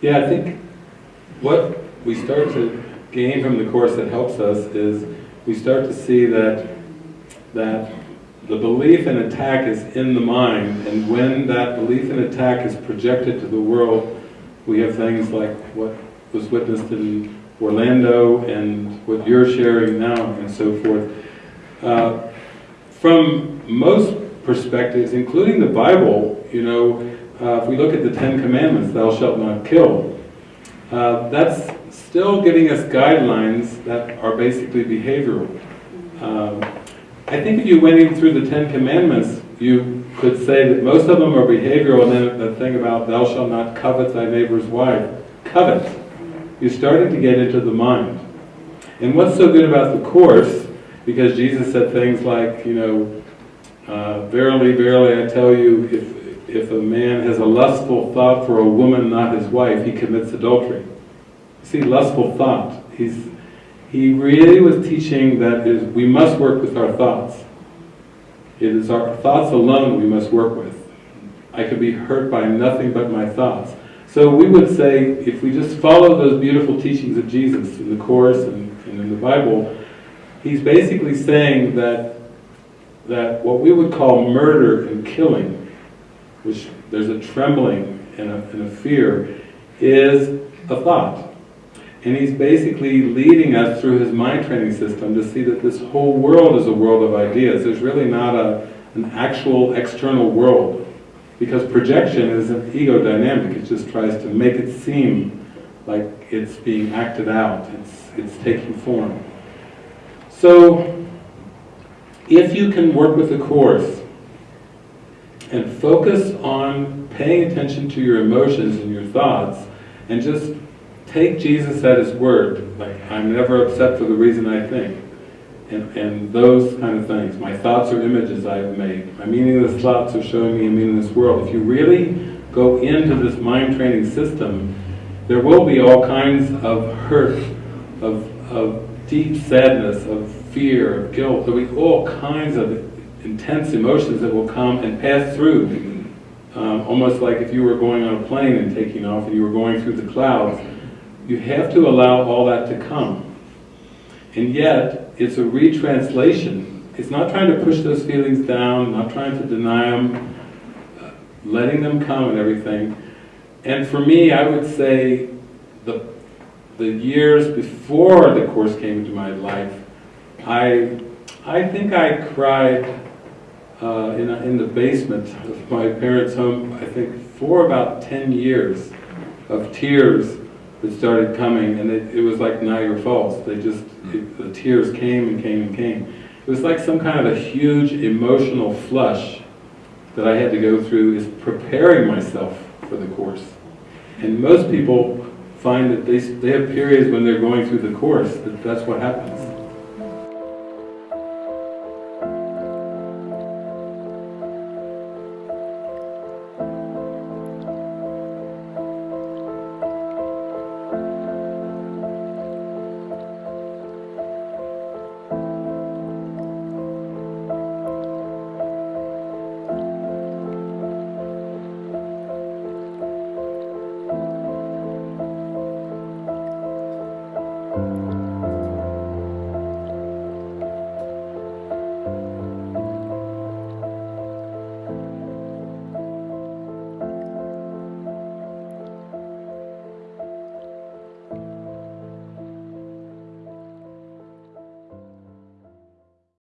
Yeah, I think what we start to gain from the Course that helps us is we start to see that, that the belief in attack is in the mind, and when that belief in attack is projected to the world, we have things like what was witnessed in Orlando and what you're sharing now and so forth. Uh, from most perspectives, including the Bible, you know, uh, if we look at the Ten Commandments, thou shalt not kill, uh, that's still giving us guidelines that are basically behavioral. Um, I think if you went in through the Ten Commandments, you could say that most of them are behavioral, and then the thing about thou shalt not covet thy neighbor's wife. Covet. You're starting to get into the mind. And what's so good about the Course, because Jesus said things like, you know, uh, verily, verily, I tell you, if, if a man has a lustful thought for a woman not his wife, he commits adultery. See, lustful thought. He's, he really was teaching that is, we must work with our thoughts. It is our thoughts alone we must work with. I could be hurt by nothing but my thoughts. So we would say, if we just follow those beautiful teachings of Jesus in the Course and, and in the Bible, he's basically saying that that what we would call murder and killing, which there's a trembling and a, and a fear, is a thought. And he's basically leading us through his mind training system to see that this whole world is a world of ideas. There's really not a, an actual external world. Because projection is an ego dynamic. It just tries to make it seem like it's being acted out. It's, it's taking form. So, if you can work with the Course and focus on paying attention to your emotions and your thoughts, and just take Jesus at His word, like, I'm never upset for the reason I think, and, and those kind of things. My thoughts are images I have made. My meaningless thoughts are showing me a meaningless world. If you really go into this mind training system, there will be all kinds of hurt, of, of deep sadness, of fear, of guilt. There'll be all kinds of intense emotions that will come and pass through. Um, almost like if you were going on a plane and taking off and you were going through the clouds. You have to allow all that to come. And yet, it's a retranslation. It's not trying to push those feelings down, not trying to deny them, uh, letting them come and everything. And for me, I would say the, the years before the Course came into my life, I, I think I cried uh, in, a, in the basement of my parents' home, I think for about 10 years of tears that started coming, and it, it was like Niagara Falls. They just, it, the tears came and came and came. It was like some kind of a huge emotional flush that I had to go through is preparing myself for the Course. And most people find that they, they have periods when they're going through the Course, that that's what happens